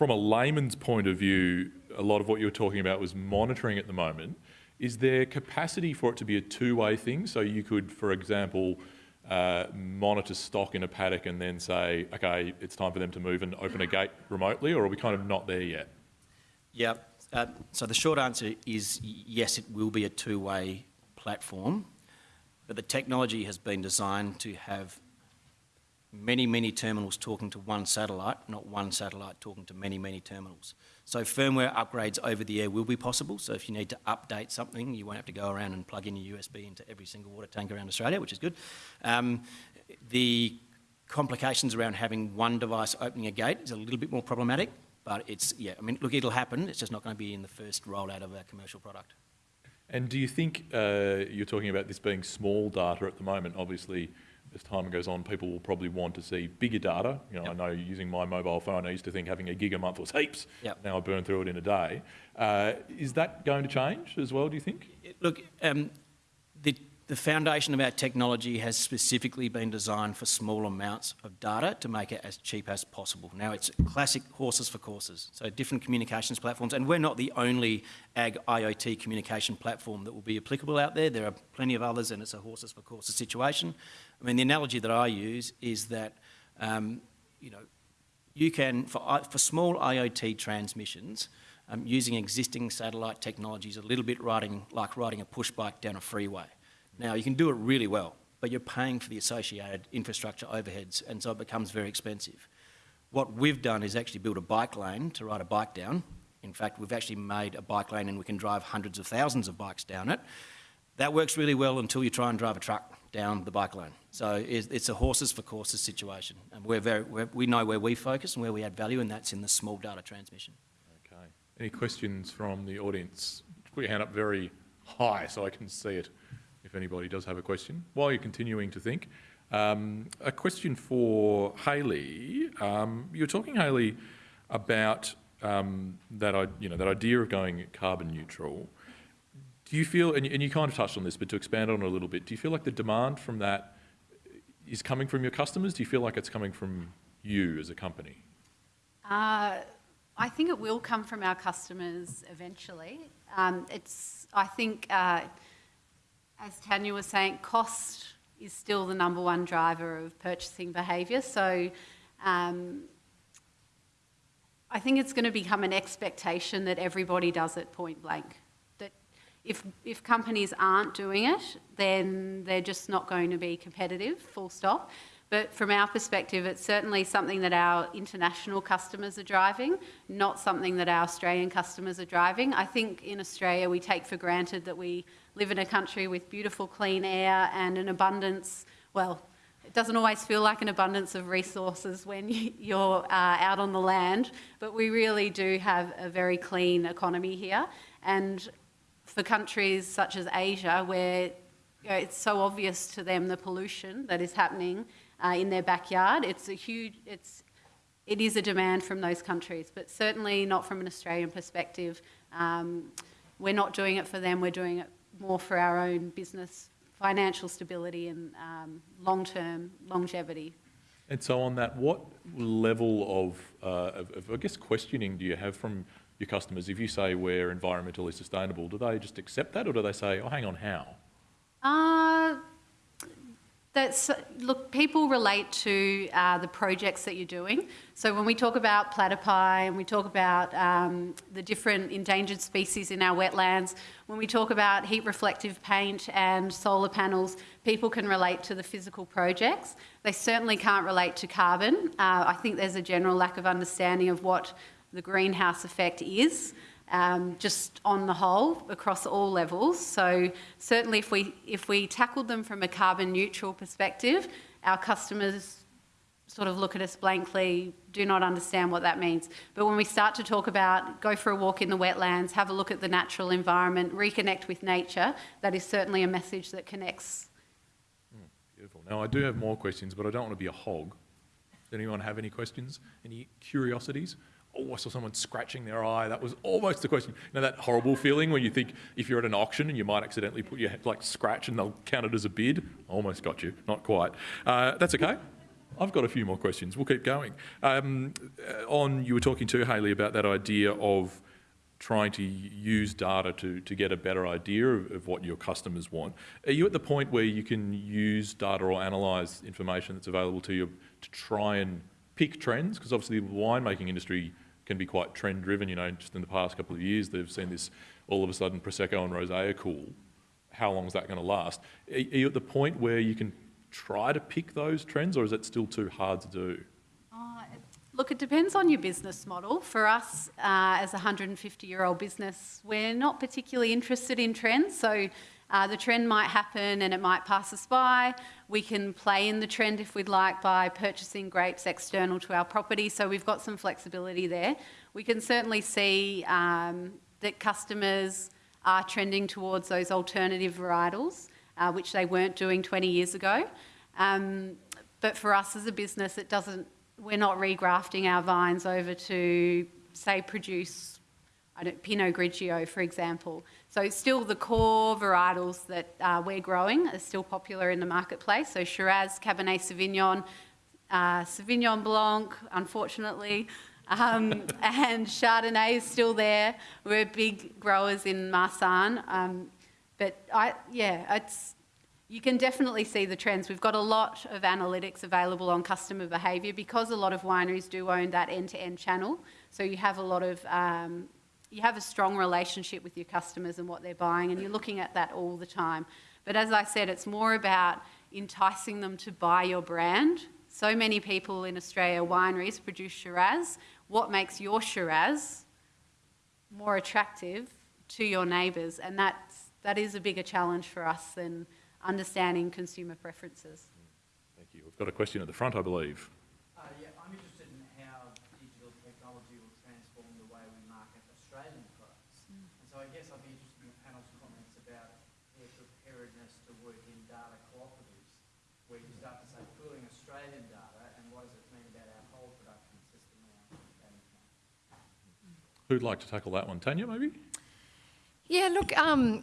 from a layman's point of view, a lot of what you were talking about was monitoring at the moment. Is there capacity for it to be a two-way thing? So you could, for example, uh, monitor stock in a paddock and then say, okay, it's time for them to move and open a gate remotely, or are we kind of not there yet? Yeah. Uh, so the short answer is yes, it will be a two-way platform, but the technology has been designed to have many, many terminals talking to one satellite, not one satellite talking to many, many terminals. So firmware upgrades over the air will be possible. So if you need to update something, you won't have to go around and plug in your USB into every single water tank around Australia, which is good. Um, the complications around having one device opening a gate is a little bit more problematic, but it's, yeah, I mean, look, it'll happen. It's just not going to be in the first rollout of our commercial product. And do you think uh, you're talking about this being small data at the moment? Obviously, as time goes on, people will probably want to see bigger data. You know, yep. I know using my mobile phone, I used to think having a gig a month was heaps. Yep. Now I burn through it in a day. Uh, is that going to change as well, do you think? Look, um, the, the foundation of our technology has specifically been designed for small amounts of data to make it as cheap as possible. Now it's classic horses for courses, so different communications platforms, and we're not the only ag IoT communication platform that will be applicable out there. There are plenty of others and it's a horses for courses situation. I mean, the analogy that I use is that, um, you know, you can, for, for small IoT transmissions, um, using existing satellite technologies a little bit riding, like riding a push bike down a freeway. Now, you can do it really well, but you're paying for the associated infrastructure overheads, and so it becomes very expensive. What we've done is actually build a bike lane to ride a bike down. In fact, we've actually made a bike lane and we can drive hundreds of thousands of bikes down it. That works really well until you try and drive a truck down the bike lane. So it's a horses for courses situation. And we're very, we're, we know where we focus and where we add value, and that's in the small data transmission. Okay. Any questions from the audience? Put your hand up very high so I can see it if anybody does have a question. While you're continuing to think, um, a question for Haley. Um, you were talking, Haley, about um, that, you know, that idea of going carbon neutral. Do you feel, and you kind of touched on this, but to expand on it a little bit, do you feel like the demand from that is coming from your customers? Do you feel like it's coming from you as a company? Uh, I think it will come from our customers eventually. Um, it's, I think, uh, as Tanya was saying, cost is still the number one driver of purchasing behaviour. So um, I think it's going to become an expectation that everybody does it point blank That if, if companies aren't doing it, then they're just not going to be competitive, full stop. But from our perspective, it's certainly something that our international customers are driving, not something that our Australian customers are driving. I think in Australia we take for granted that we live in a country with beautiful clean air and an abundance, well, it doesn't always feel like an abundance of resources when you're uh, out on the land, but we really do have a very clean economy here. And for countries such as Asia, where you know, it's so obvious to them the pollution that is happening uh, in their backyard, it's a huge, it's, it is a demand from those countries, but certainly not from an Australian perspective. Um, we're not doing it for them, we're doing it more for our own business, financial stability and um, long-term longevity. And so on that, what level of, uh, of, of, I guess, questioning do you have from your customers, if you say we're environmentally sustainable, do they just accept that or do they say, oh, hang on, how? Uh, that's, look, people relate to uh, the projects that you're doing. So when we talk about platypi and we talk about um, the different endangered species in our wetlands, when we talk about heat reflective paint and solar panels, people can relate to the physical projects. They certainly can't relate to carbon. Uh, I think there's a general lack of understanding of what the greenhouse effect is, um, just on the whole, across all levels. So certainly if we, if we tackled them from a carbon neutral perspective, our customers sort of look at us blankly, do not understand what that means. But when we start to talk about go for a walk in the wetlands, have a look at the natural environment, reconnect with nature, that is certainly a message that connects. Mm, beautiful. Now I do have more questions, but I don't want to be a hog. Does anyone have any questions? Any curiosities? Oh, I saw someone scratching their eye. That was almost the question. You know that horrible feeling when you think if you're at an auction and you might accidentally put your head like scratch and they'll count it as a bid? Almost got you, not quite. Uh, that's okay. I've got a few more questions. We'll keep going. Um, uh, on, you were talking to Haley about that idea of trying to use data to, to get a better idea of, of what your customers want. Are you at the point where you can use data or analyse information that's available to you to try and pick trends? Because obviously the winemaking industry can be quite trend driven. You know, just in the past couple of years, they've seen this all of a sudden Prosecco and Rosé are cool. How long is that going to last? Are you at the point where you can try to pick those trends, or is it still too hard to do? Uh, Look, it depends on your business model. For us, uh, as a 150-year-old business, we're not particularly interested in trends. So uh, the trend might happen and it might pass us by. We can play in the trend if we'd like by purchasing grapes external to our property. So we've got some flexibility there. We can certainly see um, that customers are trending towards those alternative varietals, uh, which they weren't doing 20 years ago. Um, but for us as a business, it doesn't. We're not regrafting our vines over to, say, produce Pinot Grigio, for example. So still the core varietals that uh, we're growing are still popular in the marketplace. So Shiraz, Cabernet Sauvignon, uh, Sauvignon Blanc, unfortunately, um, and Chardonnay is still there. We're big growers in Marsanne. Um, but I, yeah, it's, you can definitely see the trends. We've got a lot of analytics available on customer behaviour because a lot of wineries do own that end-to-end channel. So you have a lot of, um, you have a strong relationship with your customers and what they're buying, and you're looking at that all the time. But as I said, it's more about enticing them to buy your brand. So many people in Australia, wineries produce Shiraz. What makes your Shiraz more attractive to your neighbours? And that's, that is a bigger challenge for us than understanding consumer preferences. Thank you. We've got a question at the front, I believe. Uh, yeah, I'm interested in how digital technology will transform the way we market Australian products. And so I guess I'd be interested in the panel's comments about their preparedness to work in data cooperatives, where you start to say pooling Australian data and what does it mean about our whole production system now? Who'd like to tackle that one? Tanya, maybe? Yeah, look, um,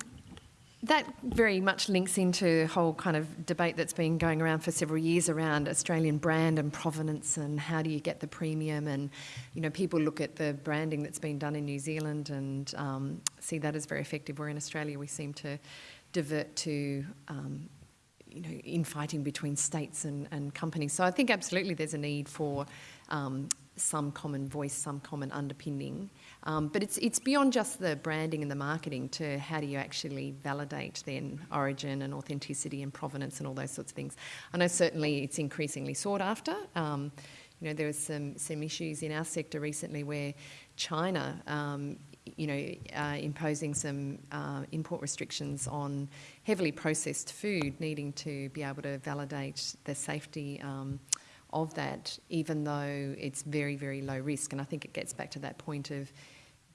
that very much links into the whole kind of debate that's been going around for several years around Australian brand and provenance and how do you get the premium. And, you know, people look at the branding that's been done in New Zealand and um, see that as very effective, where in Australia we seem to divert to. Um, you know, infighting between states and, and companies. So I think absolutely there's a need for um, some common voice, some common underpinning. Um, but it's, it's beyond just the branding and the marketing to how do you actually validate then origin and authenticity and provenance and all those sorts of things. I know certainly it's increasingly sought after. Um, you know, there was some, some issues in our sector recently where China, um, you know, uh, imposing some uh, import restrictions on heavily processed food, needing to be able to validate the safety um, of that, even though it's very, very low risk. And I think it gets back to that point of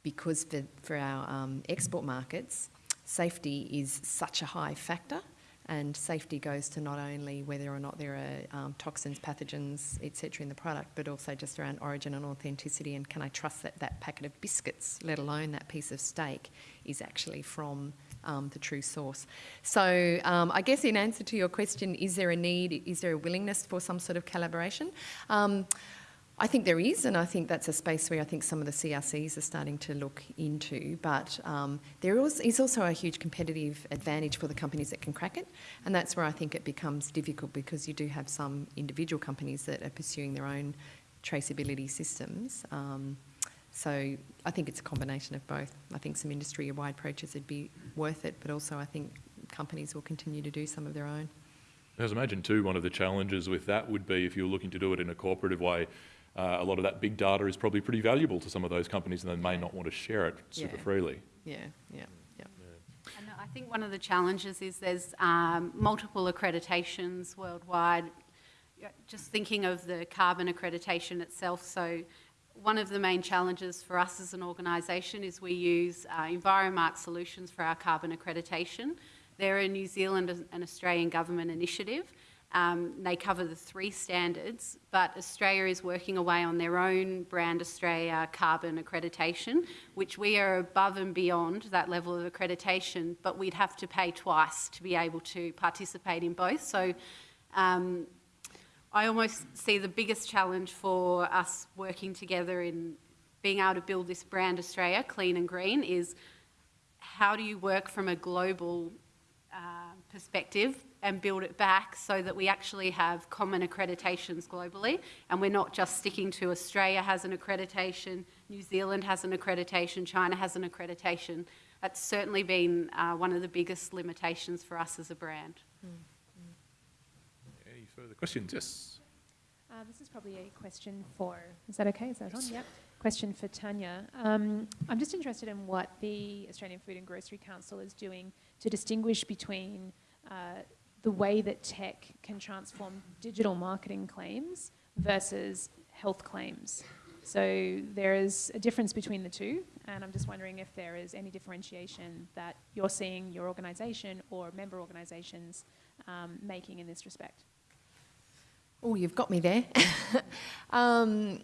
because for, for our um, export markets, safety is such a high factor. And safety goes to not only whether or not there are um, toxins, pathogens, etc., in the product, but also just around origin and authenticity. And can I trust that that packet of biscuits, let alone that piece of steak, is actually from um, the true source? So, um, I guess in answer to your question, is there a need? Is there a willingness for some sort of collaboration? Um, I think there is, and I think that's a space where I think some of the CRCs are starting to look into. But um, there is also a huge competitive advantage for the companies that can crack it, and that's where I think it becomes difficult because you do have some individual companies that are pursuing their own traceability systems. Um, so I think it's a combination of both. I think some industry-wide approaches would be worth it, but also I think companies will continue to do some of their own. As I imagine too, one of the challenges with that would be if you're looking to do it in a cooperative way, uh, a lot of that big data is probably pretty valuable to some of those companies and they may not want to share it super Yeah. freely. Yeah, yeah, yeah. And I think one of the challenges is there's um, multiple accreditations worldwide. Just thinking of the carbon accreditation itself, so one of the main challenges for us as an organisation is we use uh, EnviroMark Solutions for our carbon accreditation. They're a New Zealand and Australian government initiative. Um, they cover the three standards, but Australia is working away on their own Brand Australia carbon accreditation, which we are above and beyond that level of accreditation, but we'd have to pay twice to be able to participate in both. So um, I almost see the biggest challenge for us working together in being able to build this brand Australia, clean and green, is how do you work from a global uh, perspective and build it back so that we actually have common accreditations globally and we're not just sticking to Australia has an accreditation, New Zealand has an accreditation, China has an accreditation. That's certainly been uh, one of the biggest limitations for us as a brand. Any further questions? Yes. Uh, this is probably a question for, is that okay? Is that on? Yep. Question for Tanya. Um, I'm just interested in what the Australian Food and Grocery Council is doing to distinguish between uh, the way that tech can transform digital marketing claims versus health claims. So there is a difference between the two, and I'm just wondering if there is any differentiation that you're seeing your organisation or member organisations um, making in this respect. Oh, you've got me there. um,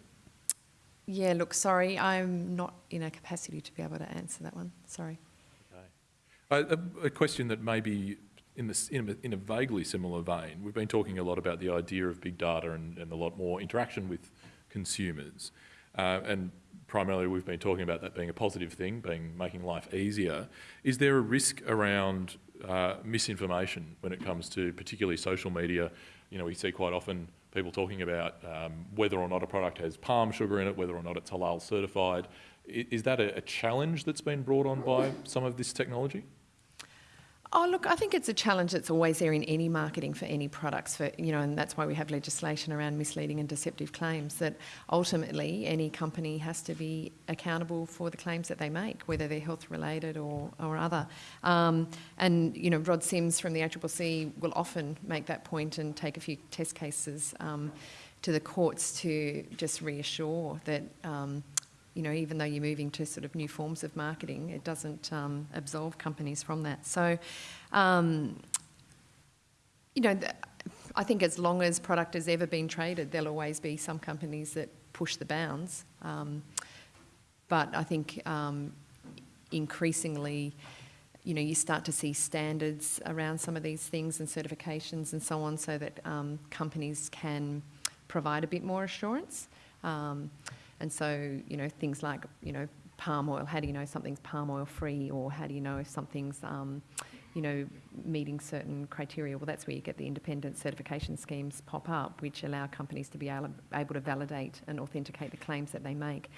yeah, look, sorry, I'm not in a capacity to be able to answer that one. Sorry. Okay. A, a question that may be in, this, in, a, in a vaguely similar vein. We've been talking a lot about the idea of big data and, and a lot more interaction with consumers. Uh, and primarily we've been talking about that being a positive thing, being making life easier. Is there a risk around uh, misinformation when it comes to particularly social media? You know, we see quite often people talking about um, whether or not a product has palm sugar in it, whether or not it's halal certified. Is that a challenge that's been brought on by some of this technology? Oh, look, I think it's a challenge that's always there in any marketing for any products, for, you know, and that's why we have legislation around misleading and deceptive claims, that ultimately any company has to be accountable for the claims that they make, whether they're health related or, or other. Um, and, you know, Rod Sims from the ACCC will often make that point and take a few test cases um, to the courts to just reassure that um, you know, even though you're moving to sort of new forms of marketing, it doesn't um, absolve companies from that. So, um, you know, I think as long as product has ever been traded, there'll always be some companies that push the bounds. Um, but I think um, increasingly, you know, you start to see standards around some of these things and certifications and so on, so that um, companies can provide a bit more assurance. And so, you know, things like, you know, palm oil, how do you know something's palm oil free or how do you know if something's, um, you know, meeting certain criteria? Well, that's where you get the independent certification schemes pop up, which allow companies to be able, able to validate and authenticate the claims that they make.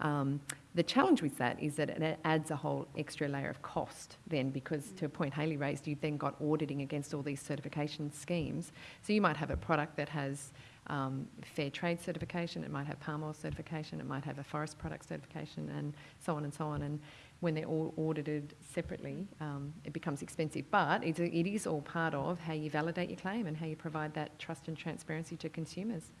Um, the challenge with that is that it adds a whole extra layer of cost then because to a point Haley raised, you've then got auditing against all these certification schemes. So you might have a product that has um, fair trade certification, it might have palm oil certification, it might have a forest product certification, and so on and so on. And when they're all audited separately, um, it becomes expensive. But it is all part of how you validate your claim and how you provide that trust and transparency to consumers.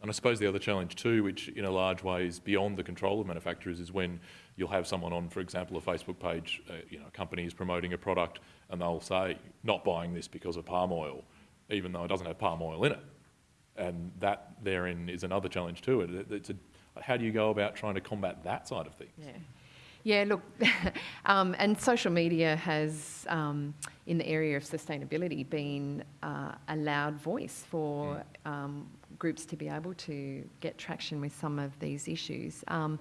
And I suppose the other challenge too, which in a large way is beyond the control of manufacturers, is when you'll have someone on, for example, a Facebook page, uh, you know, a company is promoting a product and they'll say, not buying this because of palm oil, even though it doesn't have palm oil in it and that therein is another challenge too. It, it's a, how do you go about trying to combat that side of things? Yeah. Yeah, look, um, and social media has, um, in the area of sustainability, been uh, a loud voice for um, groups to be able to get traction with some of these issues. Um,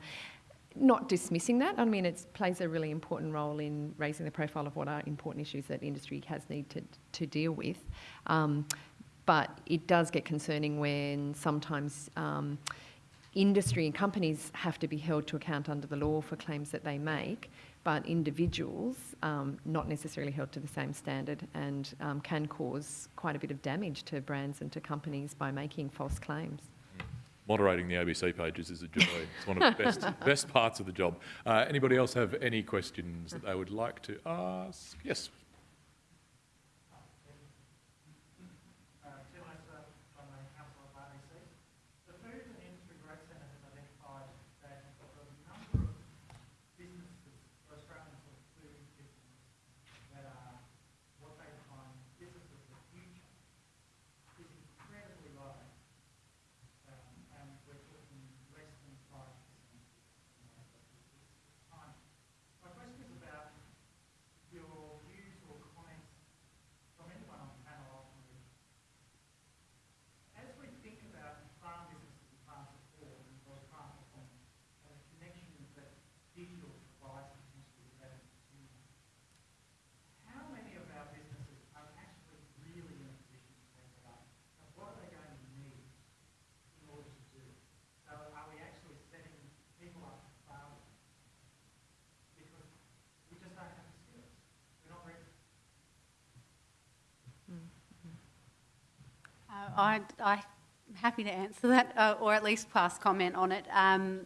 not dismissing that, I mean, it plays a really important role in raising the profile of what are important issues that industry has need to, to deal with. But it does get concerning when sometimes um, industry and companies have to be held to account under the law for claims that they make, but individuals um, not necessarily held to the same standard and um, can cause quite a bit of damage to brands and to companies by making false claims. Moderating the ABC pages is a joy. It's one of the best, best parts of the job. Uh, anybody else have any questions that they would like to ask? Yes, I, I'm happy to answer that, uh, or at least pass comment on it. Um,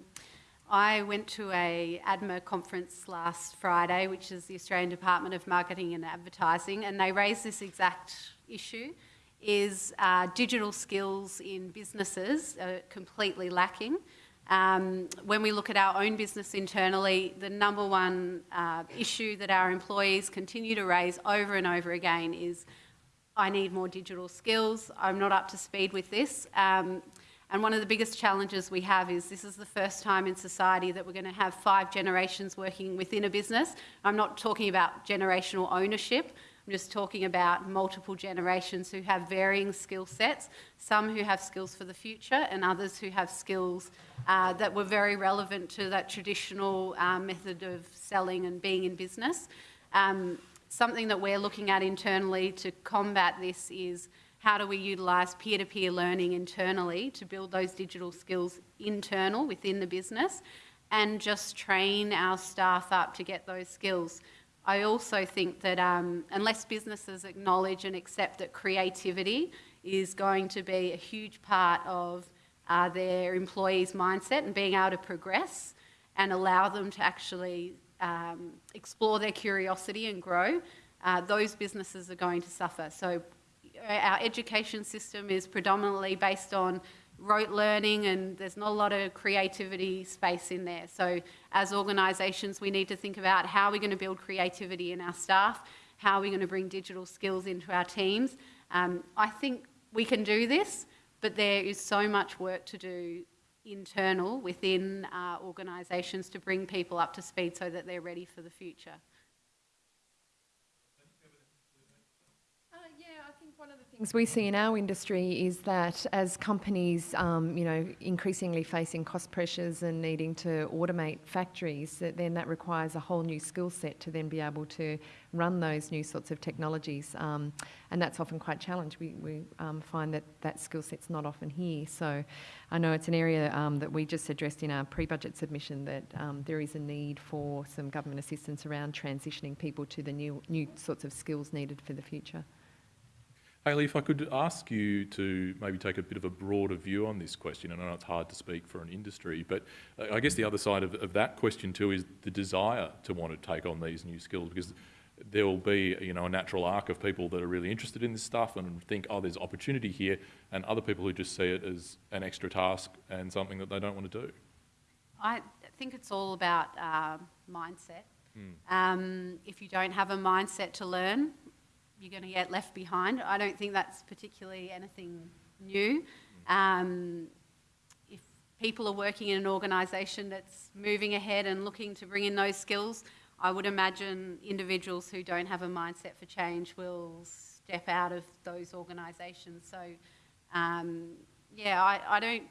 I went to a ADMA conference last Friday, which is the Australian Department of Marketing and Advertising, and they raised this exact issue, is uh, digital skills in businesses are completely lacking. Um, when we look at our own business internally, the number one uh, issue that our employees continue to raise over and over again is I need more digital skills. I'm not up to speed with this. Um, and one of the biggest challenges we have is this is the first time in society that we're going to have five generations working within a business. I'm not talking about generational ownership. I'm just talking about multiple generations who have varying skill sets, some who have skills for the future and others who have skills uh, that were very relevant to that traditional uh, method of selling and being in business. Um, something that we're looking at internally to combat this is how do we utilise peer-to-peer learning internally to build those digital skills internal within the business and just train our staff up to get those skills. I also think that um, unless businesses acknowledge and accept that creativity is going to be a huge part of uh, their employees' mindset and being able to progress and allow them to actually um, explore their curiosity and grow, uh, those businesses are going to suffer. So our education system is predominantly based on rote learning and there's not a lot of creativity space in there. So as organisations, we need to think about how we're going to build creativity in our staff, how are we're going to bring digital skills into our teams. Um, I think we can do this, but there is so much work to do internal within uh, organisations to bring people up to speed so that they're ready for the future. Uh, yeah, I think one of the things we see in our industry is that as companies, um, you know, increasingly facing cost pressures and needing to automate factories, that then that requires a whole new skill set to then be able to run those new sorts of technologies, um, and that's often quite challenged. We, we um, find that that skill set's not often here. So, I know it's an area um, that we just addressed in our pre-budget submission that um, there is a need for some government assistance around transitioning people to the new new sorts of skills needed for the future. Hayley, if I could ask you to maybe take a bit of a broader view on this question. and I know it's hard to speak for an industry, but uh, I guess the other side of, of that question too is the desire to want to take on these new skills because there will be you know a natural arc of people that are really interested in this stuff and think oh there's opportunity here and other people who just see it as an extra task and something that they don't want to do I think it's all about uh, mindset. Um, if you don't have a mindset to learn, you're going to get left behind. I don't think that's particularly anything new. Um, if people are working in an organisation that's moving ahead and looking to bring in those skills, I would imagine individuals who don't have a mindset for change will step out of those organisations. So, um, yeah, I, I don't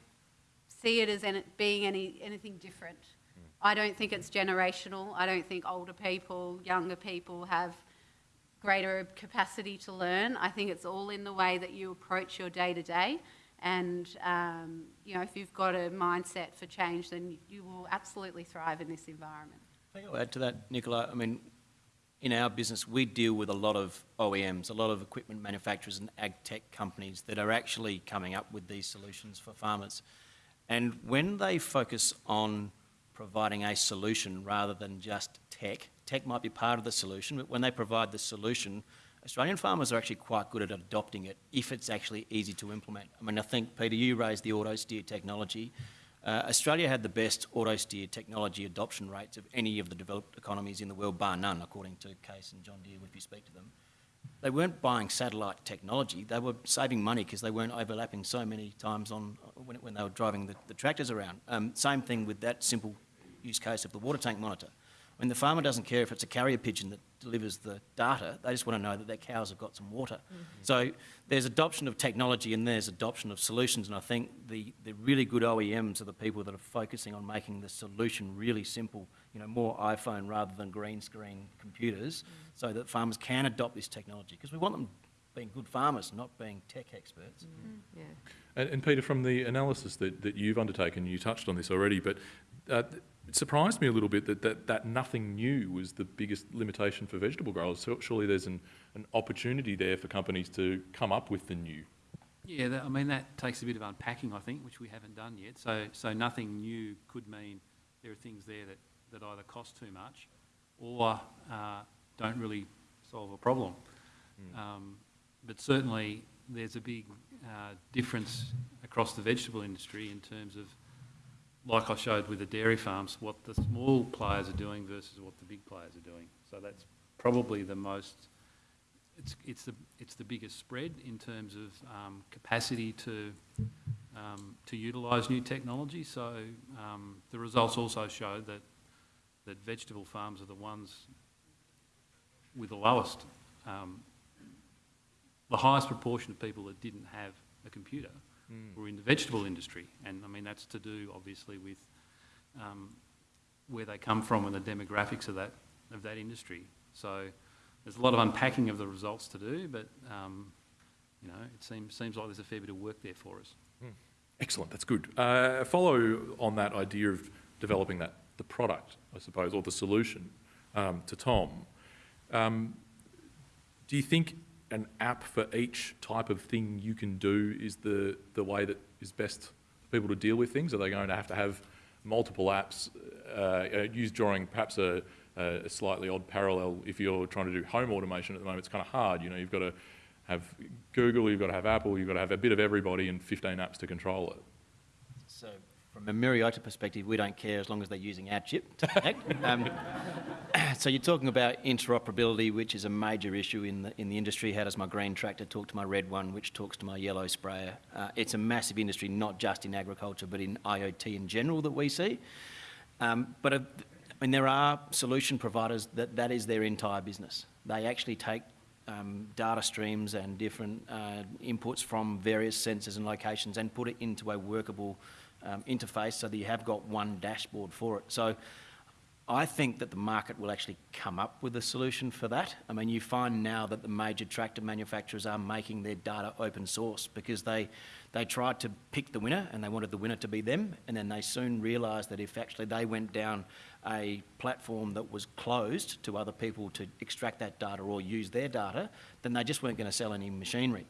see it as any, being any, anything different. I don't think it's generational. I don't think older people, younger people have greater capacity to learn. I think it's all in the way that you approach your day to day. And, um, you know, if you've got a mindset for change, then you will absolutely thrive in this environment. I think I'll add to that, Nicola. I mean, in our business, we deal with a lot of OEMs, a lot of equipment manufacturers and ag tech companies that are actually coming up with these solutions for farmers. And when they focus on providing a solution rather than just tech, tech might be part of the solution, but when they provide the solution, Australian farmers are actually quite good at adopting it if it's actually easy to implement. I mean, I think, Peter, you raised the auto steer technology. Uh, Australia had the best auto steer technology adoption rates of any of the developed economies in the world, bar none, according to Case and John Deere, if you speak to them. They weren't buying satellite technology, they were saving money because they weren't overlapping so many times on when, when they were driving the, the tractors around. Um, same thing with that simple use case of the water tank monitor. When the farmer doesn't care if it's a carrier pigeon that delivers the data, they just want to know that their cows have got some water. Mm-hmm. So there's adoption of technology and there's adoption of solutions, and I think the, the really good OEMs are the people that are focusing on making the solution really simple, you know, more iPhone rather than green screen computers, mm-hmm. so that farmers can adopt this technology, because we want them being good farmers, not being tech experts. Yeah. And, and Peter, from the analysis that, that you've undertaken, you touched on this already, but uh, it surprised me a little bit that, that, that nothing new was the biggest limitation for vegetable growers. So surely there's an, an opportunity there for companies to come up with the new. Yeah, that, I mean, that takes a bit of unpacking, I think, which we haven't done yet. So, so nothing new could mean there are things there that, that either cost too much or uh, don't really solve a problem. Um, but certainly, there's a big uh, difference across the vegetable industry in terms of, like I showed with the dairy farms, what the small players are doing versus what the big players are doing. So that's probably the most it's, it's, the, it's the biggest spread in terms of um, capacity to, um, to utilise new technology. So um, the results also show that, that vegetable farms are the ones with the lowest, um, the highest proportion of people that didn't have a computer were in the vegetable industry. And I mean, that's to do obviously with um, where they come from and the demographics of that, of that industry. So there's a lot of unpacking of the results to do, but um, you know, it seems seems like there's a fair bit of work there for us. Excellent, that's good. Uh, follow on that idea of developing that, the product, I suppose, or the solution um, to Tom. Um, do you think an app for each type of thing you can do is the, the way that is best for people to deal with things? Are they going to have to have multiple apps uh, used during perhaps a, a slightly odd parallel if you're trying to do home automation at the moment? It's kind of hard, you know, you've got to have Google, you've got to have Apple, you've got to have a bit of everybody and 15 apps to control it. So from a Myriota perspective, we don't care as long as they're using our chip to connect. um, so you're talking about interoperability, which is a major issue in the, in the industry. How does my green tractor talk to my red one, which talks to my yellow sprayer? Uh, it's a massive industry, not just in agriculture, but in IoT in general that we see. Um, but uh, I mean, there are solution providers that that is their entire business. They actually take um, data streams and different uh, inputs from various sensors and locations and put it into a workable um, interface so that you have got one dashboard for it. So I think that the market will actually come up with a solution for that. I mean, you find now that the major tractor manufacturers are making their data open source because they, they tried to pick the winner and they wanted the winner to be them, and then they soon realised that if actually they went down a platform that was closed to other people to extract that data or use their data, then they just weren't going to sell any machinery.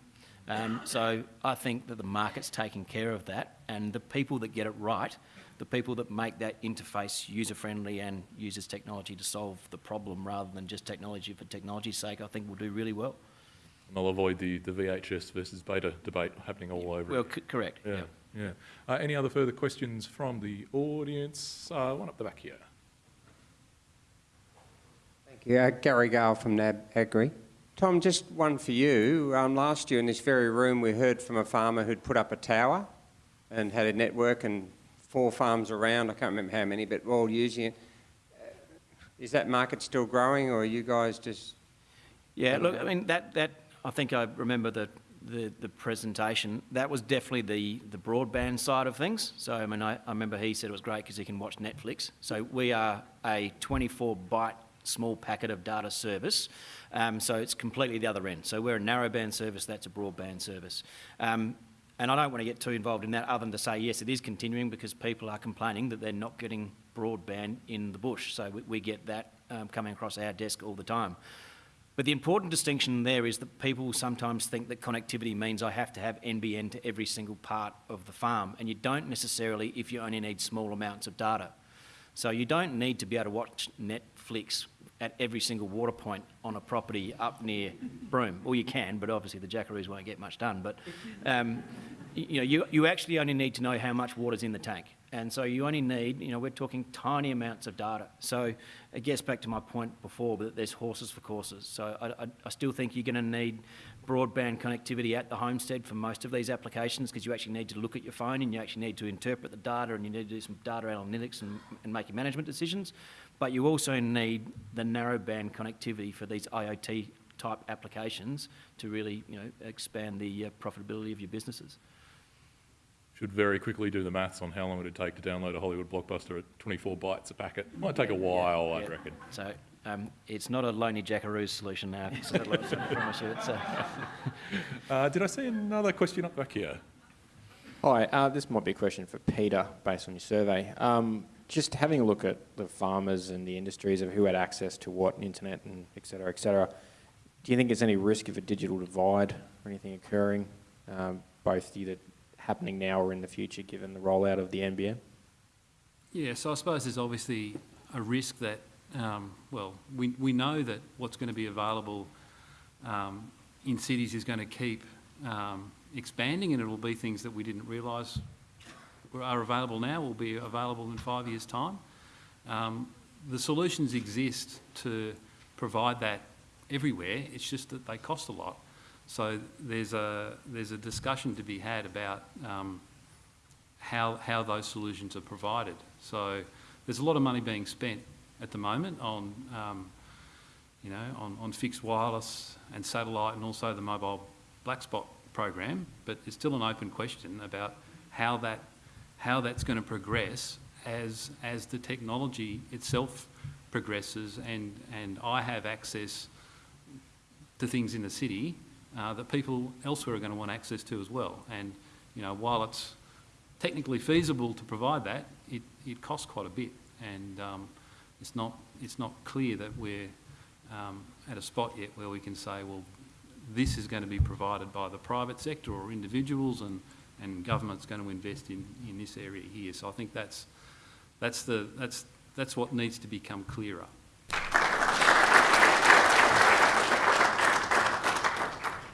Um, so I think that the market's taking care of that, and the people that get it right, the people that make that interface user-friendly and uses technology to solve the problem rather than just technology for technology's sake, I think will do really well. And they'll avoid the, the VHS versus beta debate happening all over. Well, c- correct. yeah, yeah. Uh, any other further questions from the audience? Uh, one up the back here. Thank you. Uh, Gary Gale from NAB Agri. Tom, just one for you. Um, last year in this very room, we heard from a farmer who'd put up a tower and had a network and four farms around. I can't remember how many, but we're all using it. Uh, that market still growing, or are you guys just? Yeah, look, I mean, that, that, I think I remember the, the, the presentation. That was definitely the, the broadband side of things. So, I mean, I, I remember he said it was great because he can watch Netflix. So we are a 24 byte small packet of data service. Um, so it's completely the other end. So we're a narrowband service, that's a broadband service. Um, and I don't want to get too involved in that other than to say, yes, it is continuing because people are complaining that they're not getting broadband in the bush. So we, we get that um, coming across our desk all the time. But the important distinction there is that people sometimes think that connectivity means I have to have NBN to every single part of the farm, and you don't necessarily if you only need small amounts of data. So you don't need to be able to watch Netflix at every single water point on a property up near Broome. Well, you can, but obviously the jackaroos won't get much done. But um, you know, you, you actually only need to know how much water's in the tank. And so you only need, you know, we're talking tiny amounts of data. So it gets back to my point before that there's horses for courses. So I, I, I still think you're going to need broadband connectivity at the homestead for most of these applications because you actually need to look at your phone and you actually need to interpret the data and you need to do some data analytics and, and make your management decisions. But you also need the narrowband connectivity for these IoT type applications to really, you know, expand the uh, profitability of your businesses. Should very quickly do the maths on how long it would take to download a Hollywood blockbuster at 24 bytes a packet. Might take a while, Yeah, I'd yeah. reckon. So um, it's not a lonely jackaroo solution now. So I promise you, it's a- Uh, did I see another question up back here? Hi, uh, this might be a question for Peter based on your survey. Um, just having a look at the farmers and the industries of who had access to what, internet and et cetera, et cetera, do you think there's any risk of a digital divide or anything occurring? Um, both either happening now or in the future, given the rollout of the NBN? Yeah, so I suppose there's obviously a risk that, um, well, we, we know that what's going to be available um, in cities is going to keep um, expanding and it will be things that we didn't realise are available now will be available in five years' time. Um, the solutions exist to provide that everywhere, it's just that they cost a lot. So there's a, there's a discussion to be had about um, how, how those solutions are provided. So there's a lot of money being spent at the moment on, um, you know, on, on fixed wireless and satellite and also the mobile black spot program, but it's still an open question about how that, how that's going to progress as, as the technology itself progresses and, and I have access to things in the city uh, that people elsewhere are going to want access to as well. And, you know, while it's technically feasible to provide that, it, it costs quite a bit. And um, it's, not, it's not clear that we're um, at a spot yet where we can say, well, this is going to be provided by the private sector or individuals and, and government's going to invest in, in this area here. So I think that's, that's, the, that's, that's what needs to become clearer.